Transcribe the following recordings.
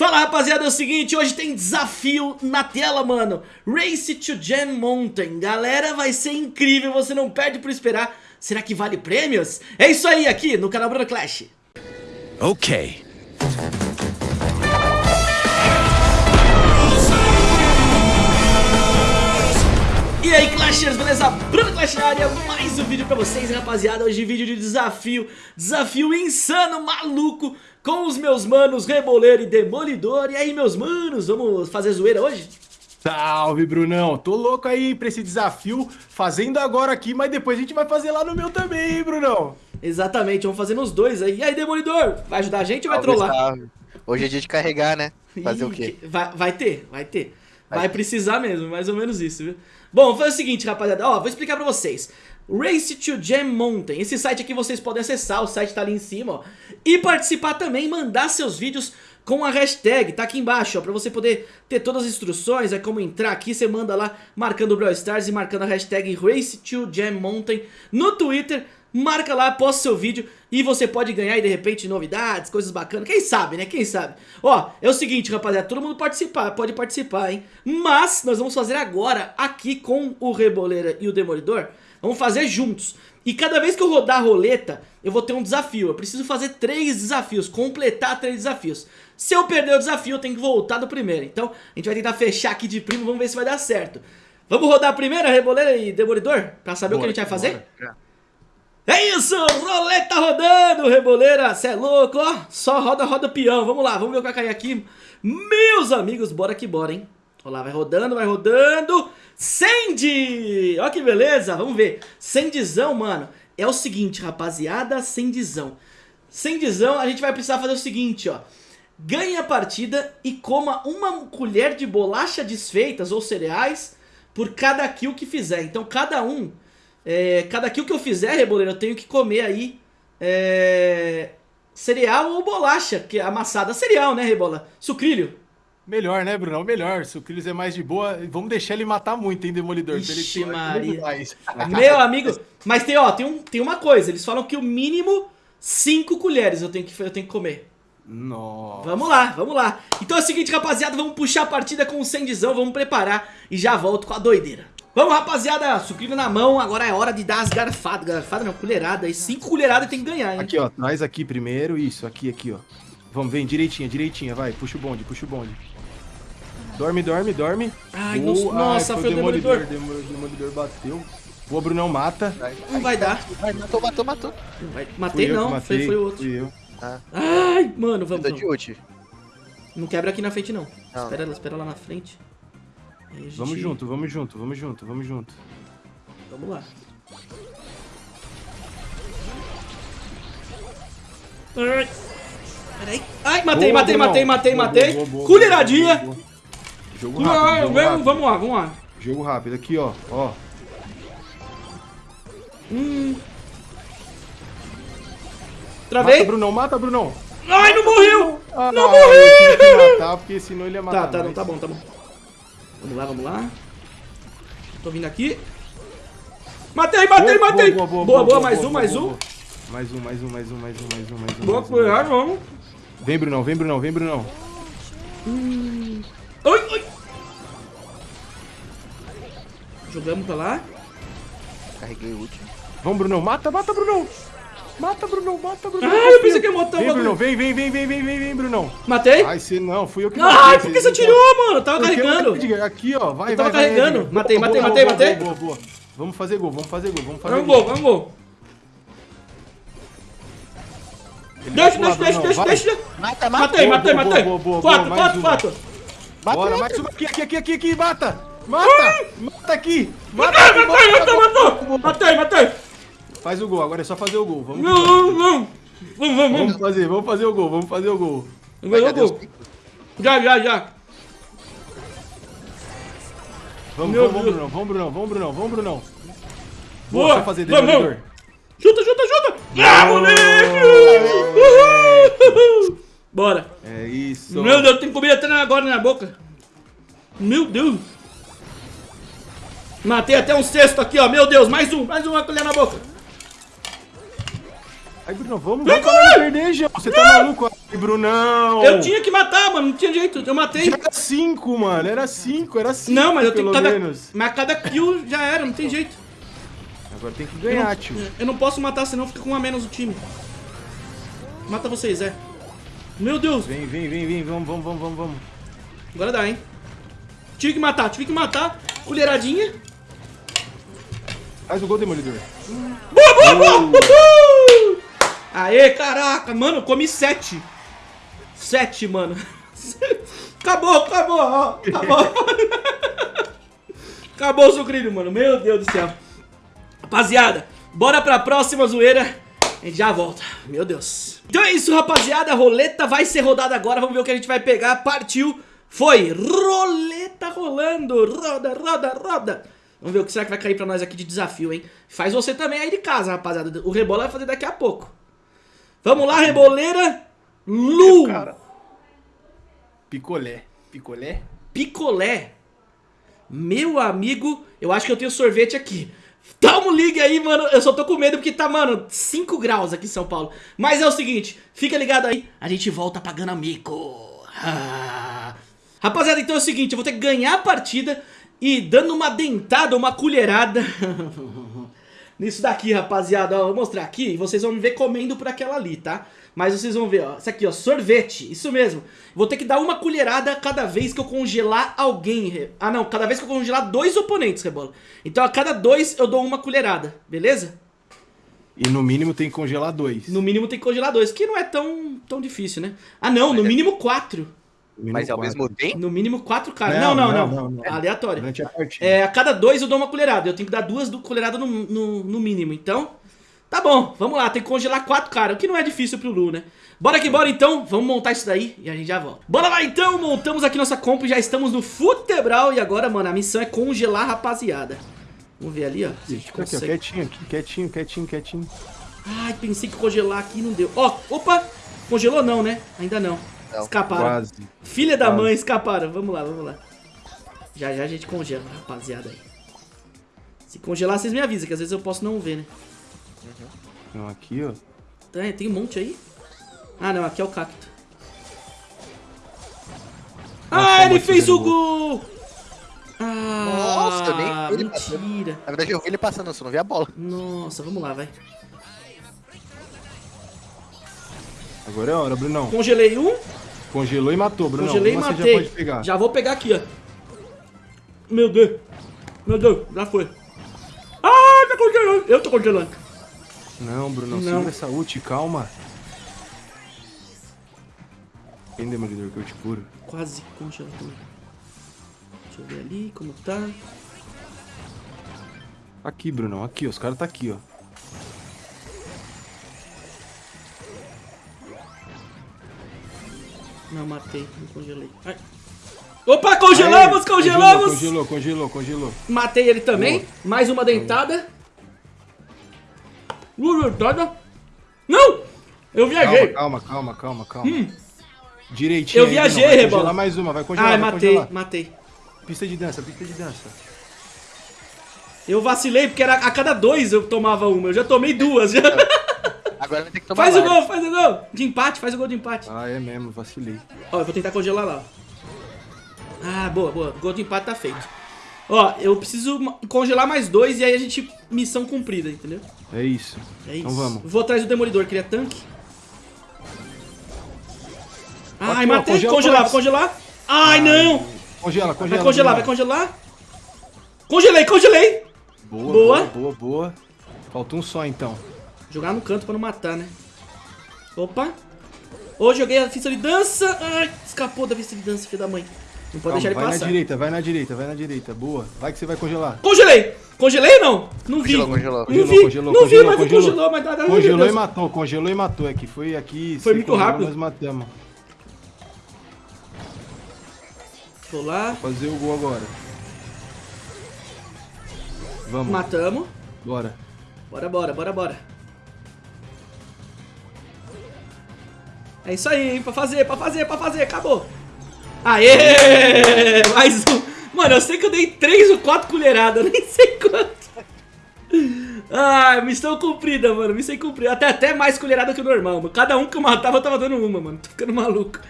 Fala rapaziada, é o seguinte, hoje tem desafio na tela, mano. Race to Gem Mountain. Galera, vai ser incrível, você não perde por esperar. Será que vale prêmios? É isso aí, aqui no canal Bruno Clash. Ok E aí Clashers, beleza? Bruno Clash na área, mais um vídeo pra vocês, rapaziada Hoje vídeo de desafio, desafio insano, maluco Com os meus manos Reboleiro e Demolidor E aí meus manos, vamos fazer zoeira hoje? Salve, Brunão. Tô louco aí pra esse desafio, fazendo agora aqui, mas depois a gente vai fazer lá no meu também, hein, Brunão? Exatamente, vamos fazer nos dois aí. E aí, Demolidor, vai ajudar a gente ou vai trollar? salve. Hoje é dia de carregar, né? Fazer Ih, o quê? Vai, vai ter, vai ter. Vai, Vai. precisar mesmo, mais ou menos isso, viu? Bom, fazer o seguinte, rapaziada. Ó, vou explicar pra vocês. Race to Gem Mountain. Esse site aqui vocês podem acessar, o site tá ali em cima, ó. E participar também, mandar seus vídeos com a hashtag, tá aqui embaixo, ó, pra você poder ter todas as instruções, é como entrar aqui, você manda lá, marcando o Brawl Stars e marcando a hashtag Race to Gem Mountain no Twitter, marca lá, posta seu vídeo e você pode ganhar aí de repente novidades, coisas bacanas, quem sabe, né, quem sabe. Ó, é o seguinte, rapaziada, todo mundo participar, pode participar, hein, mas nós vamos fazer agora, aqui com o Reboleira e o Demolidor, vamos fazer juntos. E cada vez que eu rodar a roleta, eu vou ter um desafio. Eu preciso fazer três desafios, completar três desafios. Se eu perder o desafio, eu tenho que voltar do primeiro. Então, a gente vai tentar fechar aqui de primo, vamos ver se vai dar certo. Vamos rodar a primeira, Reboleira e Demolidor? Pra saber o que a gente vai fazer? É isso, roleta rodando, Reboleira, cê é louco, ó, só roda, roda peão, vamos lá, vamos ver o que vai cair aqui, meus amigos, bora que bora, hein, olha lá, vai rodando, vai rodando, Sandy, ó que beleza, vamos ver, Sandyzão, mano, é o seguinte, rapaziada, Sandyzão, Sandyzão, a gente vai precisar fazer o seguinte, ó, ganhe a partida e coma uma colher de bolacha desfeitas ou cereais por cada kill que fizer, então cada um... É, cada kill que eu fizer, Reboleiro, eu tenho que comer aí é, cereal ou bolacha, que é amassada cereal, né, Rebola? Sucrilho. Melhor, né, Brunão? Melhor. Cris é mais de boa, vamos deixar ele matar muito, hein, Demolidor? pra ele Ixi, ter- Maria. mais. Meu amigo, mas tem, ó, tem, um, tem uma coisa, eles falam que o mínimo 5 colheres eu tenho, que, eu tenho que comer. Nossa. Vamos lá, vamos lá. Então é o seguinte, rapaziada, vamos puxar a partida com o Sandizão, vamos preparar e já volto com a doideira. Vamos, rapaziada, sucrilho na mão, agora é hora de dar as garfadas. Garfada não, colherada. E 5 colheradas tem que ganhar, hein? Aqui, ó. Traz aqui primeiro. Isso, aqui, aqui, ó. Vamos, vem, direitinha, direitinha. Vai, puxa o bonde, puxa o bonde. Dorme, dorme, dorme. Ai, Boa. nossa, nossa, foi o Demolidor. Demolidor, demolidor bateu. Boa, Brunão, mata. Não vai dar. vai, matou, matou, matou. Não vai- Matei não, matei, foi, foi o outro. Fui eu. Ah, Ai, mano, vamos, de ult. Não quebra aqui na frente, não. Não. Espera, espera lá na frente. Gente- Vamos junto, vamos junto, vamos junto, vamos junto. Vamos lá. Ai, Peraí. Ai, matei, Boa, matei, matei, matei, Boa, matei. Colheradinha. boa. Jogo Não, rápido, jogo vamos, rápido. vamos lá, vamos lá. Jogo rápido, aqui, ó. Ó. Mata, Travei. Brunão, mata, Brunão. Ai, não morreu. Ah, Não Eu tive que matar, porque senão ele ia matar. Tá, tá, não, tá bom, tá bom. Vamos lá, vamos lá. Tô vindo aqui. Matei, matei, Boa, matei. boa, Boa, boa, boa, boa, mais boa, um, boa, mais boa, um. boa. Mais um, mais um, mais um, mais um, mais um, mais um. Boa, um, um. vamos. Vem, Brunão, vem, Brunão, vem, Brunão. Oi, oi. Jogamos pra lá. Carreguei ult. Vamos, Brunão, mata, mata, Brunão. Mata, Brunão, mata, Brunão. Ah, eu pensei que ia matar o Vem, Brunão, vem, vem, vem, vem, vem, vem, vem, Brunão. Matei? Ai, você não, fui eu que Ai, matei, por que você tirou, mano? Tava carregando. Aqui, ó, vai, Eu tava vai, vai, carregando. Matei, matei, matei, matei. Boa, boa. Vamos fazer gol, vamos fazer gol, vamos fazer Vamos, gol, gol. vamos, gol. Deixa, deixa, deixa, deixa, deixa. Mata, mata. Matei, matei, matei. Quatro, quatro, quatro. Mata, Bora, mata. mais uma aqui, aqui, aqui, aqui, aqui, mata! Mata! Mata aqui! Mata Matei, aqui, matei, mata, mata. matou. Matei, matei. Faz o gol, agora é só fazer o gol. Vamos, Não, não, não. Vamos, vamos, vamos vamos. fazer, vamos fazer o gol, vamos fazer o gol. Ganhou o gol. Já, já, já. Vamos, Meu vamos, Deus. Brunão, vamos, Brunão, vamos, Brunão, vamos, Brunão. Boa. só fazer Vamos, demolidor. Chuta, chuta, chuta. Ah, moleque. Uhul. Bora. É isso. Meu Deus, tem comida até agora na boca. Meu Deus. Matei até um cesto aqui, ó. Meu Deus, mais um, mais uma colher na boca. Ai, Bruno, vamos, vamos pra não perder, João. Você tá maluco? Ai, Brunão. Eu tinha que matar, mano. Não tinha jeito. Eu matei. Já era cinco, mano. Era cinco, era cinco. Não, mas eu tenho cada. menos. Mas cada kill já era, não tem jeito. Agora tem que Eu ganhar, não, tio. eu não posso matar, senão fica com um a menos o time. Mata vocês, é. Meu Deus. Vem, vem, vem, vem. Vamos, vamos, vamos, vamos, vamos. Agora dá, hein? Tive que matar, tive que matar. Colheradinha. Faz o gol, Demolidor. Boa, boa, boa! Uhul! Aê, caraca, mano, comi sete. Sete, mano. Acabou, acabou, ó. Acabou. Acabou o sucrilho, mano. Meu Deus do céu. Rapaziada, bora pra próxima zoeira. A gente já volta. Meu Deus. Então é isso, rapaziada. A roleta vai ser rodada agora. Vamos ver o que a gente vai pegar. Partiu. Foi. Roleta rolando. Roda, roda, roda. Vamos ver o que será que vai cair pra nós aqui de desafio, hein? Faz você também aí de casa, rapaziada. O Rebola vai fazer daqui a pouco. Vamos lá, Reboleira. Lu. Picolé. Picolé? Picolé. Meu amigo, eu acho que eu tenho sorvete aqui. Dá um ligue aí, mano. Eu só tô com medo porque tá, mano, 5 graus aqui em São Paulo. Mas é o seguinte, fica ligado aí. A gente volta pagando amigo. Ah. Rapaziada, então é o seguinte, eu vou ter que ganhar a partida e dando uma dentada, uma colherada. Nisso daqui, rapaziada, ó, vou mostrar aqui e vocês vão me ver comendo por aquela ali, tá? Mas vocês vão ver, ó, isso aqui, ó, sorvete, isso mesmo. Vou ter que dar uma colherada cada vez que eu congelar alguém. Ah, não, cada vez que eu congelar dois oponentes, Rebola. Então a cada dois eu dou uma colherada, beleza? E no mínimo tem que congelar dois. No mínimo tem que congelar dois, que não é tão, tão difícil, né? Ah, não, no mínimo quatro. No mínimo Mas ao quatro. mesmo tempo? No mínimo quatro caras. Não Não, não não, não, não, não. Aleatório. É, a cada dois eu dou uma colherada. Eu tenho que dar duas do- colheradas no, no, no mínimo. Então, tá bom. Vamos lá. Tem que congelar quatro caras. O que não é difícil pro Lu, né? Bora que bora então. Vamos montar isso daí e a gente já volta. Bora lá então. Montamos aqui nossa comp. Já estamos no Futebral. E agora, mano, a missão é congelar a rapaziada. Vamos ver ali, ó. Se aqui, ó, quietinho aqui, quietinho, quietinho, quietinho. Ai, pensei que congelar aqui não deu. Ó, opa. Congelou não, né? Ainda não. Não, Escaparam. Quase. Filha da Quase. mãe, escaparam. Vamos lá, vamos lá. Já já a gente congela, rapaziada aí. Se congelar, vocês me avisam, que às vezes eu posso não ver, né? Então aqui, ó. Tem, tem um monte aí. Ah, não, aqui é o cacto. Ah, ele muito fez o gol! Ah, Nossa, eu nem- ele mentira. Na verdade, eu vi ele passando, só não vi a bola. Nossa, vamos lá, vai. Agora é a hora, Brunão. Congelei um, Congelou e matou, Brunão. congelei e Uma você matei. já. Já vou pegar aqui, ó. Meu Deus. Meu Deus, já foi. Ah, tá congelando. Eu tô congelando. Não, Brunão, Não. segura essa ult, calma. Quem demolidor que eu te curo? Quase congelou também. Deixa eu ver ali como tá. Aqui, Brunão, aqui, ó. Os caras tá aqui, ó. Não, matei, não congelei. Ai. Opa, congelamos, Aê, congelamos! Congelou, congelou, congelou. Matei ele também. Mais uma dentada. Uma dentada. Não! Eu viajei. Calma, calma, calma, calma, calma. Direitinho. Eu viajei, Rebola. mais uma, vai congelar, Ai, vai matei, congelar. matei. Pista de dança, pista de dança. Eu vacilei porque era a cada dois eu tomava uma. Eu já tomei duas. Já. Agora vai ter que tomar Faz o gol, faz o gol. De empate, faz o gol de empate. Ah, é mesmo, vacilei. Ó, eu vou tentar congelar lá. Ah, boa, boa. Gol de empate tá feito. Ó, eu preciso congelar mais dois e aí a gente... Missão cumprida, entendeu? É isso. É isso. Então vamos. Vou atrás do Demolidor, que ele é tanque. Ai, Aqui, ó, matei. congela congelar, congelar. Ai, não. Congela, congela. Vai congelar, vai congelar. Congelei, congelei. Boa, Boa. boa, boa, boa. Falta um só, então. Jogar no canto pra não matar, né? Opa. Ô, joguei a pista de dança. Ai, escapou da pista de dança, filho da mãe. Não pode Calma, deixar ele vai passar. na direita, vai na direita, vai na direita. Boa. Vai que você vai congelar. Congelei! Congelei ou não? Não vi. Congelou, congelou. Não Congelou, vi, congelou, não vi, congelou, mas congelou. congelou, mas nada. Congelou e matou, congelou e matou. É que foi aqui. Foi muito congelou, rápido. Nós matamos. Vou lá, Fazer o gol agora. Vamos, matamos. bora. Bora, bora, bora, bora. É isso aí, hein? Pra fazer, pra fazer, pra fazer, acabou. Aê! Mais um. Mano, eu sei que eu dei três ou quatro colheradas, nem sei quanto. Ai, missão cumprida, mano. Missão cumprida. Até, até mais colherada que o normal, mano. Cada um que eu matava, eu tava dando uma, mano. Tô ficando maluco.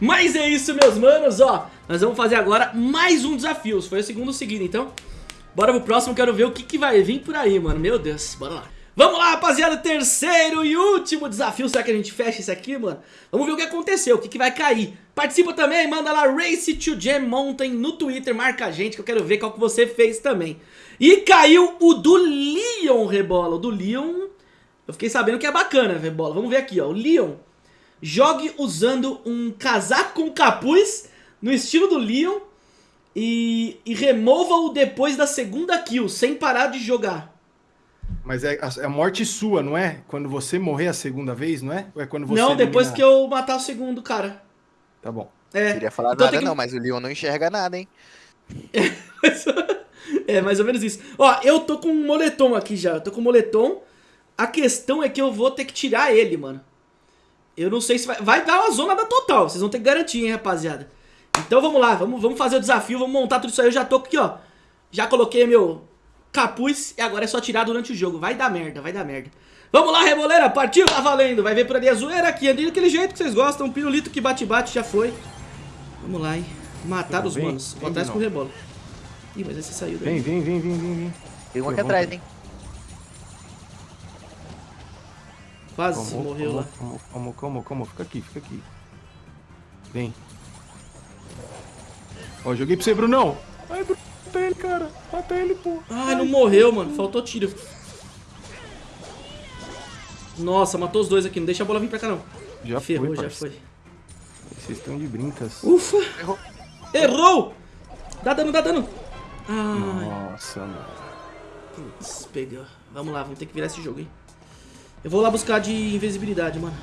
Mas é isso, meus manos, ó. Nós vamos fazer agora mais um desafio. Foi o segundo seguido, então. Bora pro próximo, quero ver o que, que vai vir por aí, mano. Meu Deus, bora lá. Vamos lá, rapaziada, terceiro e último desafio. Será que a gente fecha isso aqui, mano? Vamos ver o que aconteceu, o que, que vai cair. Participa também, manda lá Race to Jam Mountain no Twitter, marca a gente que eu quero ver qual que você fez também. E caiu o do Leon, Rebola. O do Leon, eu fiquei sabendo que é bacana, Rebola. Vamos ver aqui, ó. O Leon, jogue usando um casaco com capuz no estilo do Leon e, e remova-o depois da segunda kill, sem parar de jogar. Mas é a, é a morte sua, não é? Quando você morrer a segunda vez, não é? Ou é quando você não, depois eliminar? que eu matar o segundo cara. Tá bom. É. Queria falar Então nada que- não, mas o Leon não enxerga nada, hein? é, mais ou menos isso. Ó, eu tô com um moletom aqui já. Eu tô com um moletom. A questão é que eu vou ter que tirar ele, mano. Eu não sei se vai... Vai dar uma zona da total. Vocês vão ter que garantir, hein, rapaziada. Então vamos lá. Vamos, vamos fazer o desafio. Vamos montar tudo isso aí. Eu já tô aqui, ó. Já coloquei meu capuz. E agora é só tirar durante o jogo. Vai dar merda, vai dar merda. Vamos lá, reboleira. Partiu, tá valendo. Vai ver por ali a zoeira aqui. Ali daquele jeito que vocês gostam. Um pirulito que bate-bate já foi. Vamos lá, hein. Matar os manos. Vou vem, atrás com o não. rebola. Ih, mas esse saiu daí. Vem, vem, vem, vem, vem, vem. Tem um aqui atrás, hein? Quase Como, morreu como, lá. Como, como, como, como? Fica aqui, fica aqui. Vem. Ó, joguei pra você, Brunão. Ai, Bruno, mata ele, cara. Mata ele, pô. Ai, não morreu, mano. Faltou tiro. Nossa, matou os dois aqui. Não deixa a bola vir pra cá, não. Já Ferrou, foi, já parceiro. foi. Vocês estão de brincas. Ufa! Errou. Errou! Dá dano, dá dano. Ai, Nossa, mano. putz, pegou. Vamos lá, vamos ter que virar esse jogo, hein. Eu vou lá buscar de invisibilidade, mano.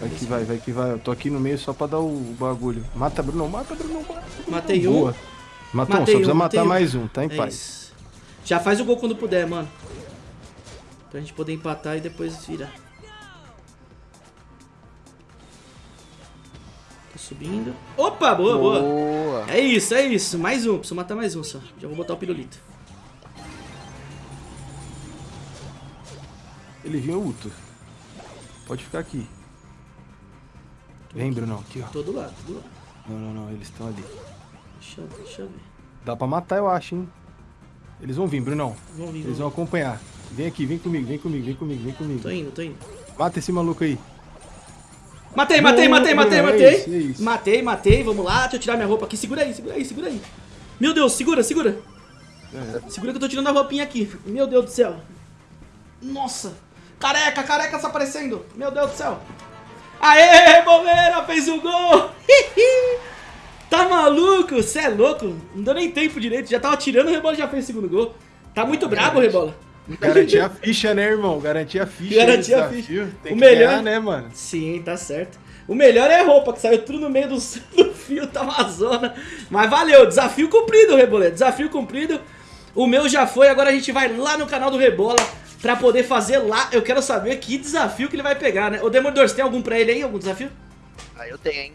Vai que vai, vai que vai. Eu tô aqui no meio só pra dar o bagulho. Mata, Bruno, mata, Bruno, mata. Matei um. Boa. Matou um, só precisa um, matar um. mais um, tá em É paz. isso. Já faz o gol quando puder, mano. Pra gente poder empatar e depois virar. Tô subindo. Opa, boa, boa. Boa. É isso, é isso. Mais um. Preciso matar mais um só. Já vou botar o pirulito. Ele viu o Uto. Pode ficar aqui. Vem, Brunão, aqui, ó. Todo lado, todo lado. Não, não, não, eles estão ali. Deixa, eu- deixa eu ver. Dá pra matar, eu acho, hein? Eles vão vir, Brunão. Vão vir, Eles vão vão acompanhar. Vem aqui, vem comigo, vem comigo, vem comigo, vem comigo. Tô indo, tô indo. Mata esse maluco aí. Matei, matei, matei, matei, é matei. isso, é isso. Matei, matei. Vamos lá, deixa eu tirar minha roupa aqui. Segura aí, segura aí, segura aí. Meu Deus, segura, segura. É. Segura que eu tô tirando a roupinha aqui. Meu Deus do céu. Nossa. Careca, careca tá aparecendo. Meu Deus do céu. Aê, boleira, fez o gol. tá maluco? Você é louco? Não deu nem tempo direito. Já tava tirando, o Rebola já fez o segundo gol. Tá muito brabo, Rebola. Garantir a ficha, né, irmão? Garantir a ficha. Garantir a ficha. Tem O que melhor- ganhar, né, mano? Sim, tá certo. O melhor é a roupa, que saiu tudo no meio do, do fio, tá uma zona. Mas valeu, desafio cumprido, Reboleto. Desafio cumprido. O meu já foi, agora a gente vai lá no canal do Rebola pra poder fazer lá. Eu quero saber que desafio que ele vai pegar, né? Ô, Demolidor, você tem algum pra ele aí? Algum desafio? Aí eu tenho, hein?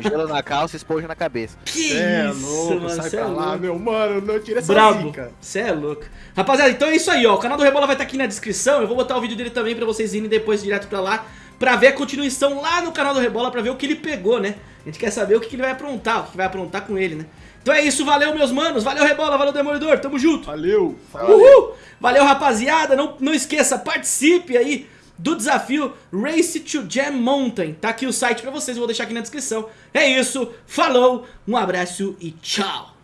Gelo na calça, esponja na cabeça. Que É isso, louco, mano. sai cê é pra lá, louco. meu mano. Não tira essa Brabo, zica. você é louco. Rapaziada, então é isso aí, ó. O canal do Rebola vai estar aqui na descrição. Eu vou botar o vídeo dele também pra vocês irem depois direto pra lá. Pra ver a continuação lá no canal do Rebola, pra ver o que ele pegou, né? A gente quer saber o que, que ele vai aprontar, o que vai aprontar com ele, né? Então é isso, valeu, meus manos. Valeu, Rebola, valeu, Demolidor. Tamo junto. Valeu. Uhul! Valeu, rapaziada. Não, não esqueça, participe aí do desafio Race to Jam Mountain. Tá aqui o site pra vocês, vou deixar aqui na descrição. É isso, falou, um abraço e tchau.